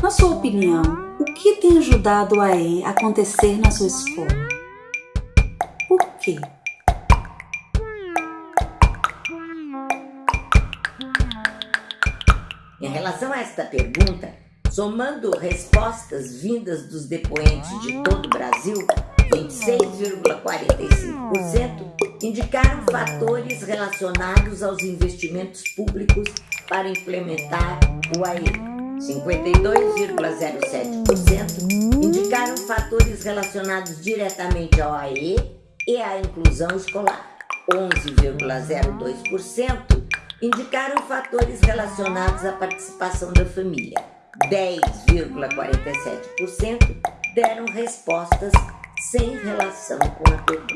Na sua opinião, o que tem ajudado a acontecer na sua escola? Por quê? Em relação a esta pergunta, somando respostas vindas dos depoentes de todo o Brasil, 26,45% indicaram fatores relacionados aos investimentos públicos para implementar o AE. 52,07% indicaram fatores relacionados diretamente ao AE e à inclusão escolar. 11,02% indicaram fatores relacionados à participação da família. 10,47% deram respostas sem relação com a pergunta.